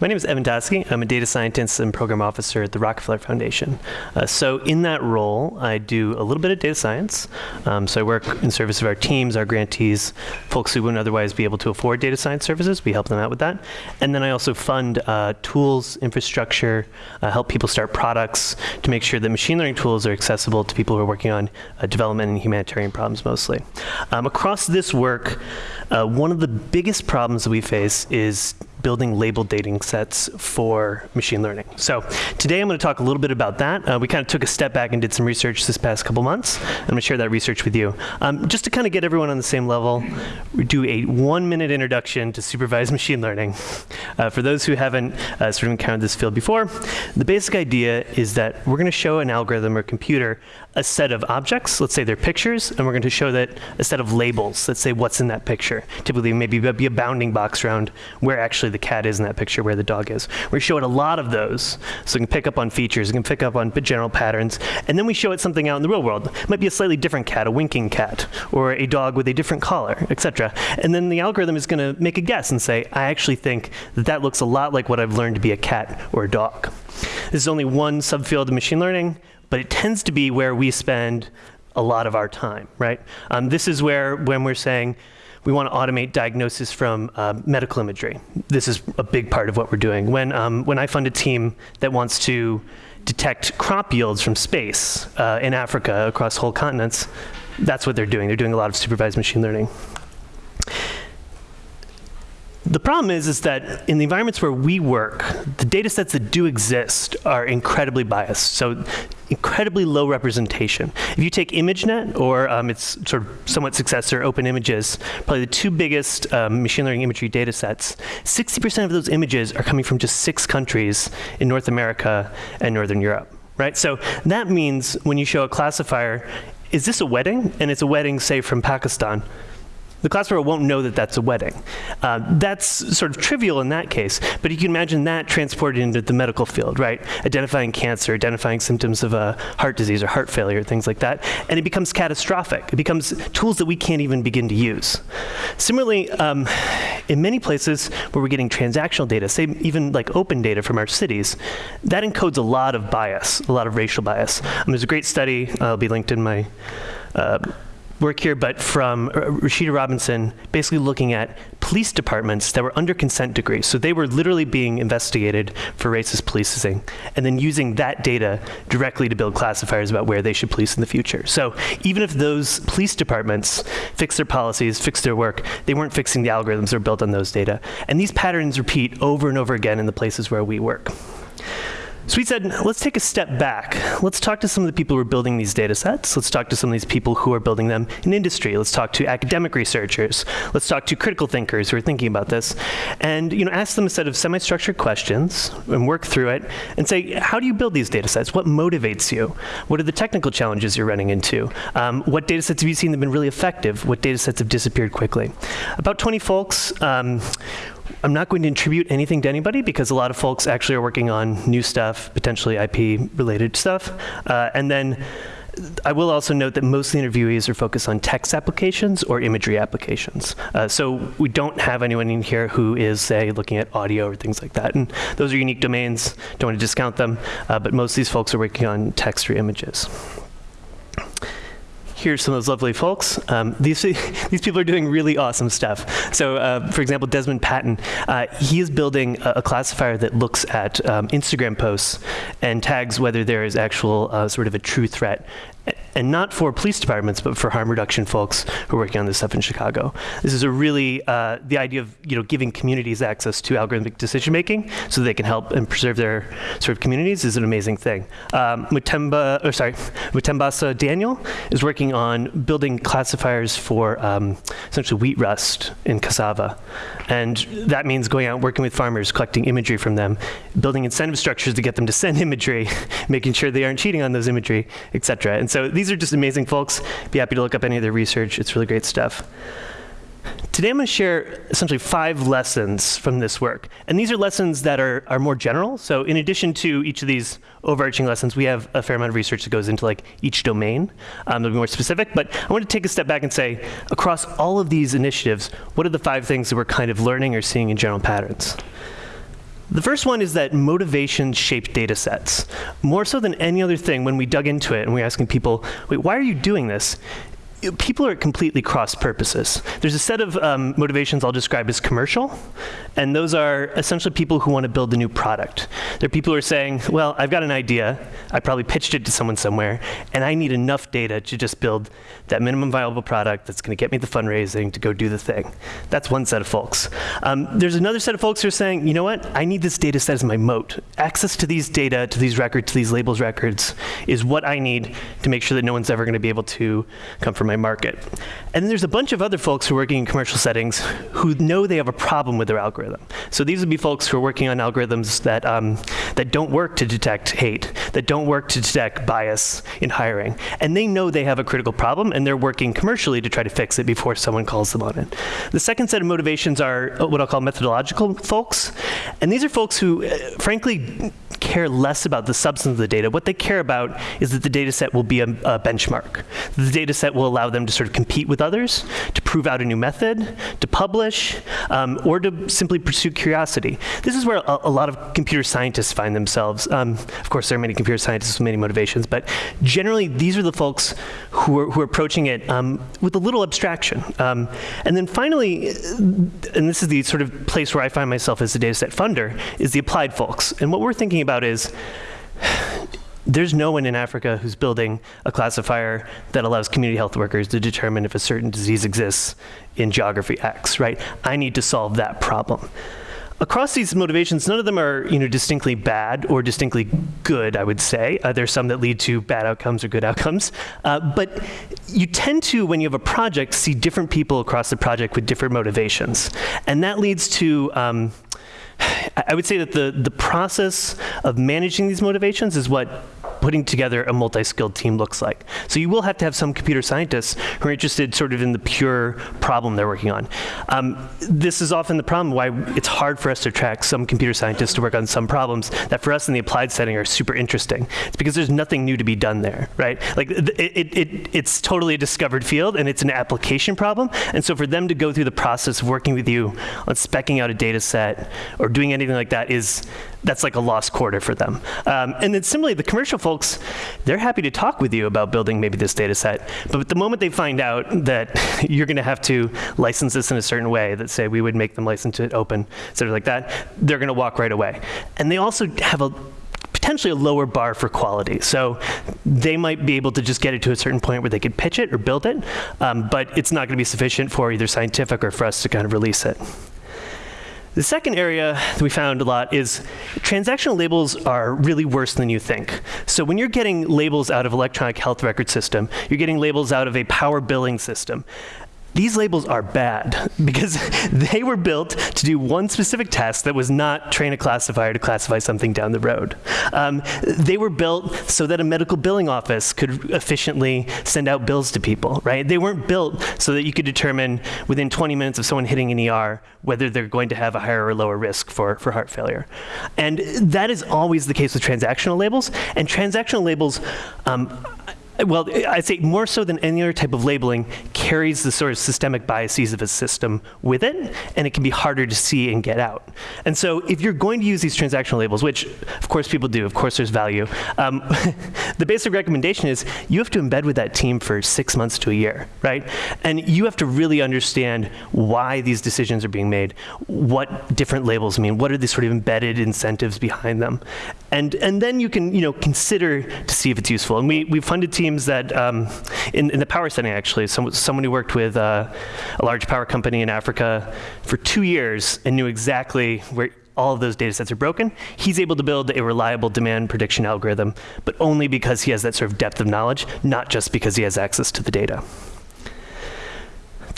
My name is Evan Tachovsky. I'm a data scientist and program officer at the Rockefeller Foundation. Uh, so in that role, I do a little bit of data science. Um, so I work in service of our teams, our grantees, folks who wouldn't otherwise be able to afford data science services. We help them out with that. And then I also fund uh, tools, infrastructure, uh, help people start products to make sure that machine learning tools are accessible to people who are working on uh, development and humanitarian problems mostly. Um, across this work, uh, one of the biggest problems that we face is building label dating sets for machine learning. So today I'm going to talk a little bit about that. Uh, we kind of took a step back and did some research this past couple months. I'm going to share that research with you. Um, just to kind of get everyone on the same level, we do a one minute introduction to supervised machine learning. Uh, for those who haven't uh, sort of encountered this field before, the basic idea is that we're going to show an algorithm or computer a set of objects, let's say they're pictures, and we're going to show that a set of labels, let's say what's in that picture. Typically maybe be a bounding box around where actually the cat is in that picture, where the dog is. We show it a lot of those, so we can pick up on features, we can pick up on general patterns, and then we show it something out in the real world. It might be a slightly different cat, a winking cat, or a dog with a different collar, etc. And then the algorithm is going to make a guess and say, I actually think that that looks a lot like what I've learned to be a cat or a dog. This is only one subfield of machine learning but it tends to be where we spend a lot of our time, right? Um, this is where, when we're saying we want to automate diagnosis from uh, medical imagery, this is a big part of what we're doing. When, um, when I fund a team that wants to detect crop yields from space uh, in Africa across whole continents, that's what they're doing. They're doing a lot of supervised machine learning. The problem is, is that in the environments where we work, the data sets that do exist are incredibly biased. So incredibly low representation. If you take ImageNet or um, its sort of somewhat successor, Open Images, probably the two biggest um, machine learning imagery data sets, 60% of those images are coming from just six countries in North America and Northern Europe. Right? So that means when you show a classifier, is this a wedding? And it's a wedding, say, from Pakistan the classifier won't know that that's a wedding. Uh, that's sort of trivial in that case, but you can imagine that transported into the medical field, right? Identifying cancer, identifying symptoms of a heart disease or heart failure, things like that, and it becomes catastrophic. It becomes tools that we can't even begin to use. Similarly, um, in many places where we're getting transactional data, say even like open data from our cities, that encodes a lot of bias, a lot of racial bias. Um, there's a great study, uh, I'll be linked in my uh, work here, but from uh, Rashida Robinson, basically looking at police departments that were under consent decree. So they were literally being investigated for racist policing, and then using that data directly to build classifiers about where they should police in the future. So even if those police departments fix their policies, fix their work, they weren't fixing the algorithms that are built on those data. And these patterns repeat over and over again in the places where we work. So we said, let's take a step back. Let's talk to some of the people who are building these data sets. Let's talk to some of these people who are building them in industry. Let's talk to academic researchers. Let's talk to critical thinkers who are thinking about this. And you know, ask them a set of semi-structured questions and work through it and say, how do you build these data sets? What motivates you? What are the technical challenges you're running into? Um, what data sets have you seen that have been really effective? What data sets have disappeared quickly? About 20 folks um, I'm not going to attribute anything to anybody because a lot of folks actually are working on new stuff, potentially IP related stuff. Uh, and then I will also note that most of the interviewees are focused on text applications or imagery applications. Uh, so we don't have anyone in here who is, say, looking at audio or things like that. And those are unique domains, don't want to discount them, uh, but most of these folks are working on text or images here's some of those lovely folks. Um, these, these people are doing really awesome stuff. So uh, for example, Desmond Patton, uh, he is building a, a, classifier that looks at um, Instagram posts and tags whether there is actual uh, sort of a true threat and not for police departments, but for harm reduction folks who are working on this stuff in Chicago. This is a really, uh, the idea of you know, giving communities access to algorithmic decision making so they can help and preserve their sort of communities is an amazing thing. Um, Mutemba, or sorry, Mutembesa Daniel is working on building classifiers for um, essentially wheat rust in cassava. And that means going out working with farmers, collecting imagery from them, building incentive structures to get them to send imagery, making sure they aren't cheating on those imagery, et cetera. And so these are just amazing folks. Be happy to look up any of their research. It's really great stuff. Today I'm going to share essentially five lessons from this work. And these are lessons that are, are more general. So in addition to each of these overarching lessons, we have a fair amount of research that goes into like each domain. Um, that'll be more specific. But I want to take a step back and say, across all of these initiatives, what are the five things that we're kind of learning or seeing in general patterns? The first one is that motivation shaped data sets. More so than any other thing, when we dug into it and we are asking people, wait, why are you doing this? People are completely cross purposes. There's a set of um, motivations I'll describe as commercial, and those are essentially people who want to build a new product. They're people who are saying, well, I've got an idea, I probably pitched it to someone somewhere, and I need enough data to just build that minimum viable product that's going to get me the fundraising to go do the thing. That's one set of folks. Um, there's another set of folks who are saying, you know what, I need this data set as my moat. Access to these data, to these records, to these labels records is what I need to make sure that no one's ever going to be able to come from my market. And then there's a bunch of other folks who are working in commercial settings who know they have a problem with their algorithm. So these would be folks who are working on algorithms that, um, that don't work to detect hate, that don't work to detect bias in hiring. And they know they have a critical problem, and they're working commercially to try to fix it before someone calls them on it. The second set of motivations are what I'll call methodological folks. And these are folks who, uh, frankly, care less about the substance of the data. What they care about is that the data set will be a, a benchmark. The data set will allow them to sort of compete with others, to prove out a new method, to publish, um, or to simply pursue curiosity. This is where a, a lot of computer scientists find themselves. Um, of course, there are many computer scientists with many motivations, but generally, these are the folks who are, who are approaching it um, with a little abstraction. Um, and then finally, and this is the sort of place where I find myself as a data set funder, is the applied folks. And what we're thinking about is there's no one in Africa who's building a classifier that allows community health workers to determine if a certain disease exists in geography X, right? I need to solve that problem. Across these motivations, none of them are you know, distinctly bad or distinctly good, I would say. Uh, there's some that lead to bad outcomes or good outcomes. Uh, but you tend to, when you have a project, see different people across the project with different motivations. And that leads to um, I would say that the, the process of managing these motivations is putting together a multi-skilled team looks like. So you will have to have some computer scientists who are interested sort of in the pure problem they're working on. Um, this is often the problem why it's hard for us to attract some computer scientists to work on some problems that for us in the applied setting are super interesting. It's because there's nothing new to be done there, right? Like it, it, it, it's totally a discovered field and it's an application problem. And so for them to go through the process of working with you on specking out a data set or doing anything like that is that's like a lost quarter for them. Um, and then similarly, the commercial folks, they're happy to talk with you about building maybe this data set. But the moment they find out that you're going to have to license this in a certain way, that say we would make them license it open, sort of like that, they're going to walk right away. And they also have a potentially a lower bar for quality. So they might be able to just get it to a certain point where they could pitch it or build it, um, but it's not going to be sufficient for either scientific or for us to kind of release it. The second area that we found a lot is transactional labels are really worse than you think. So when you're getting labels out of electronic health record system, you're getting labels out of a power billing system. These labels are bad because they were built to do one specific task that was not train a classifier to classify something down the road. Um, they were built so that a medical billing office could efficiently send out bills to people, right? They weren't built so that you could determine within 20 minutes of someone hitting an ER whether they're going to have a higher or lower risk for, for heart failure. And that is always the case with transactional labels. And transactional labels, um, well, I'd say more so than any other type of labeling, carries the sort of systemic biases of a system with it, and it can be harder to see and get out. And so if you're going to use these transactional labels, which of course people do, of course there's value, um, the basic recommendation is you have to embed with that team for six months to a year, right? And you have to really understand why these decisions are being made, what different labels mean, what are the sort of embedded incentives behind them. And, and then you can you know, consider to see if it's useful. And we, we funded teams teams that, um, in, in, the power setting actually, some, someone who worked with uh, a large power company in Africa for two years and knew exactly where all of those data sets are broken, he's able to build a reliable demand prediction algorithm, but only because he has that sort of depth of knowledge, not just because he has access to the data.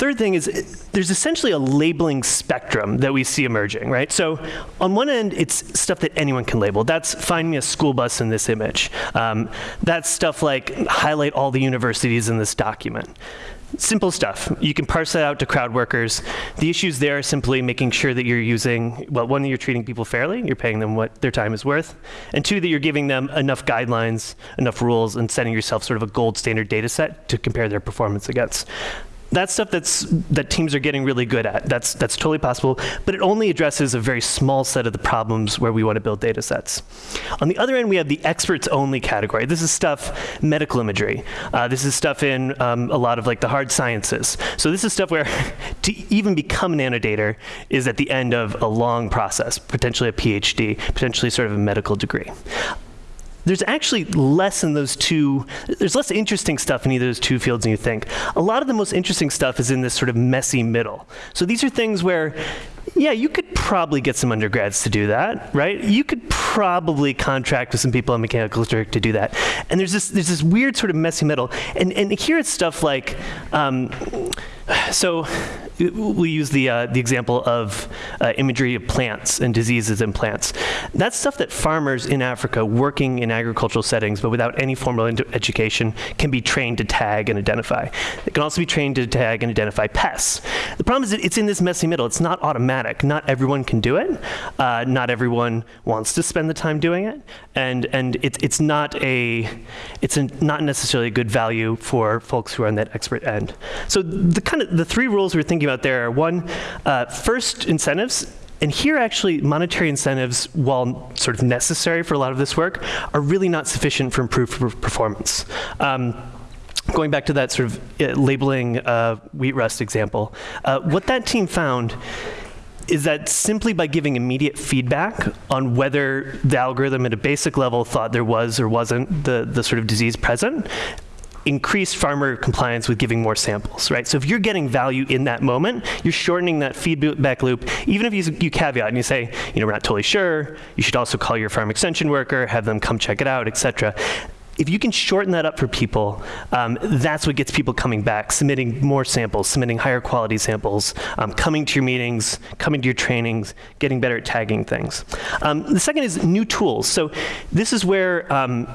Third thing is there's essentially a labeling spectrum that we see emerging, right? So on one end, it's stuff that anyone can label. That's find me a school bus in this image. Um, that's stuff like highlight all the universities in this document. Simple stuff. You can parse that out to crowd workers. The issues there are simply making sure that you're using, well, one, that you're treating people fairly, you're paying them what their time is worth, and two, that you're giving them enough guidelines, enough rules, and setting yourself sort of a gold standard data set to compare their performance against that's stuff that's that teams are getting really good at. That's that's totally possible, but it only addresses a very small set of the problems where we want to build data sets. On the other end, we have the experts only category. This is stuff medical imagery. Uh, this is stuff in um, a lot of like the hard sciences. So this is stuff where to even become an annotator is at the end of a long process, potentially a PhD, potentially sort of a medical degree there's actually less in those two, there's less interesting stuff in either of those two fields than you think. A lot of the most interesting stuff is in this sort of messy middle. So these are things where, yeah, you could probably get some undergrads to do that, right? You could probably contract with some people in mechanical turk to do that. And there's this, there's this weird sort of messy middle. And, and here it's stuff like, um, so we use the, uh, the example of uh, imagery of plants and diseases in plants. That's stuff that farmers in Africa working in agricultural settings, but without any formal education, can be trained to tag and identify. They can also be trained to tag and identify pests. The problem is that it's in this messy middle. It's not automatic. Not everyone can do it. Uh, not everyone wants to spend the time doing it. And, and it, it's not a, it's a, not necessarily a good value for folks who are on that expert end. So the kind of, the three rules we're thinking about there are one, uh, first incentives, and here actually monetary incentives, while sort of necessary for a lot of this work, are really not sufficient for improved performance. Um, going back to that sort of uh, labeling uh, wheat rust example, uh, what that team found is that simply by giving immediate feedback on whether the algorithm at a basic level thought there was or wasn't the, the sort of disease present, increased farmer compliance with giving more samples, right? So if you're getting value in that moment, you're shortening that feedback loop. Even if you, you caveat and you say, you know, we're not totally sure, you should also call your farm extension worker, have them come check it out, et cetera if you can shorten that up for people, um, that's what gets people coming back, submitting more samples, submitting higher quality samples, um, coming to your meetings, coming to your trainings, getting better at tagging things. Um, the second is new tools. So this is where um,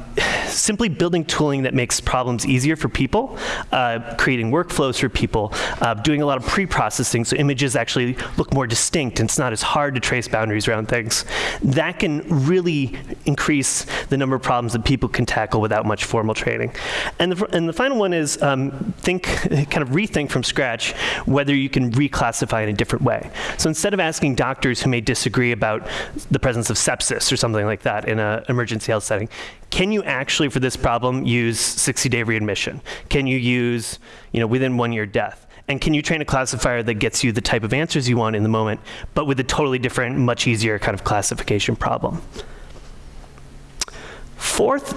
simply building tooling that makes problems easier for people, uh, creating workflows for people, uh, doing a lot of pre-processing so images actually look more distinct and it's not as hard to trace boundaries around things. That can really increase the number of problems that people can tackle without without much formal training. And the, and the final one is um, think, kind of rethink from scratch whether you can reclassify in a different way. So instead of asking doctors who may disagree about the presence of sepsis or something like that in an emergency health setting, can you actually, for this problem, use 60-day readmission? Can you use, you know, within one year death? And can you train a classifier that gets you the type of answers you want in the moment, but with a totally different, much easier kind of classification problem? Fourth,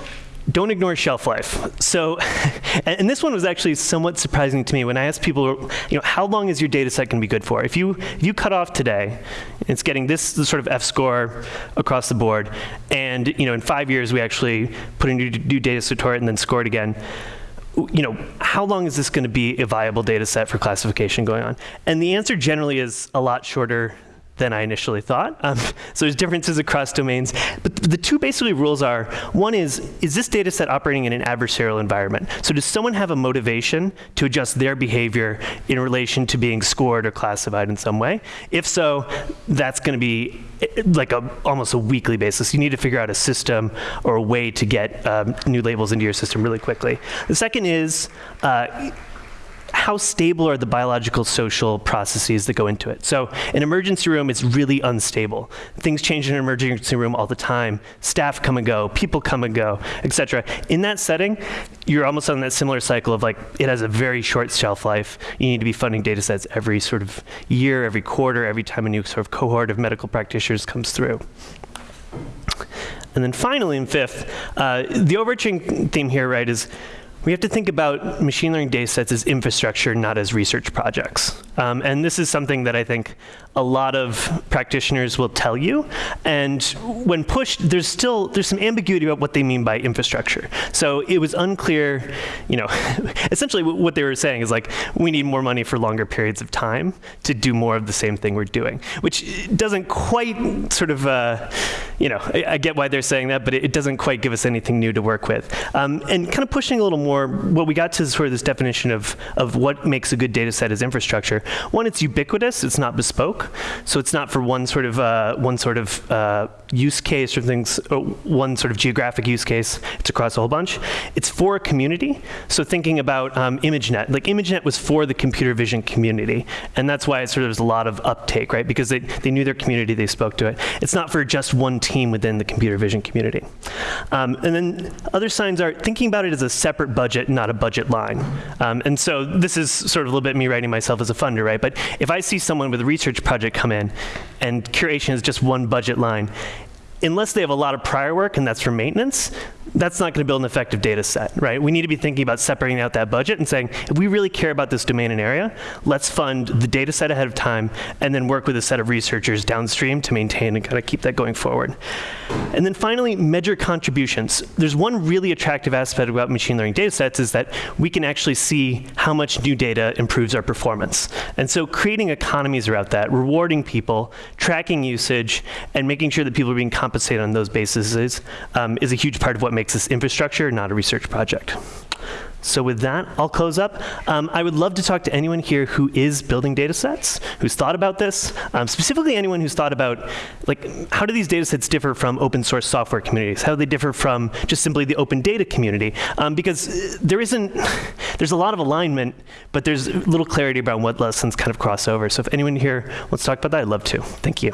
don't ignore shelf life. So, and this one was actually somewhat surprising to me when I asked people, you know, how long is your data set going to be good for? If you, if you cut off today, it's getting this sort of F score across the board, and, you know, in five years we actually put a new, new data set to it and then score it again you know, how long is this going to be a viable data set for classification going on? And the answer generally is a lot shorter than I initially thought. Um, so there's differences across domains. But the two basically rules are, one is, is this data set operating in an adversarial environment? So does someone have a motivation to adjust their behavior in relation to being scored or classified in some way? If so, that's going to be like a, almost a weekly basis. You need to figure out a system or a way to get um, new labels into your system really quickly. The second is, uh, how stable are the biological social processes that go into it? So an emergency room is really unstable. Things change in an emergency room all the time. Staff come and go, people come and go, etc. In that setting, you're almost on that similar cycle of like, it has a very short shelf life. You need to be funding data sets every sort of year, every quarter, every time a new sort of cohort of medical practitioners comes through. And then finally, and fifth, uh, the overarching theme here, right, is we have to think about machine learning data sets as infrastructure, not as research projects. Um, and this is something that I think a lot of practitioners will tell you. And when pushed, there's still, there's some ambiguity about what they mean by infrastructure. So it was unclear, you know, essentially what they were saying is like, we need more money for longer periods of time to do more of the same thing we're doing, which doesn't quite sort of, uh, you know, I, I, get why they're saying that, but it, it, doesn't quite give us anything new to work with. Um, and kind of pushing a little more what we got to sort of this definition of, of what makes a good data set as infrastructure. One, it's ubiquitous, it's not bespoke, so it's not for one sort of, uh, one sort of uh, use case or things, or one sort of geographic use case, it's across a whole bunch. It's for a community, so thinking about um, ImageNet, like ImageNet was for the computer vision community, and that's why it sort of was a lot of uptake, right? Because they, they knew their community, they spoke to it. It's not for just one team within the computer vision community. Um, and then other signs are thinking about it as a separate budget, not a budget line. Um, and so this is sort of a little bit me writing myself as a funder, right? But if I see someone with a research project come in. And curation is just one budget line, unless they have a lot of prior work and that's for maintenance, that's not going to build an effective data set, right? We need to be thinking about separating out that budget and saying, if we really care about this domain and area, let's fund the data set ahead of time and then work with a set of researchers downstream to maintain and kind of keep that going forward. And then finally, measure contributions. There's one really attractive aspect about machine learning data sets is that we can actually see how much new data improves our performance. And so creating economies around that, rewarding people, tracking usage, and making sure that people are being on those bases um, is a huge part of what makes this infrastructure, not a research project. So with that, I'll close up. Um, I would love to talk to anyone here who is building data sets, who's thought about this, um, specifically anyone who's thought about, like, how do these data sets differ from open source software communities? How do they differ from just simply the open data community? Um, because there isn't, there's a lot of alignment, but there's little clarity about what lessons kind of cross over. So if anyone here wants to talk about that, I'd love to. Thank you.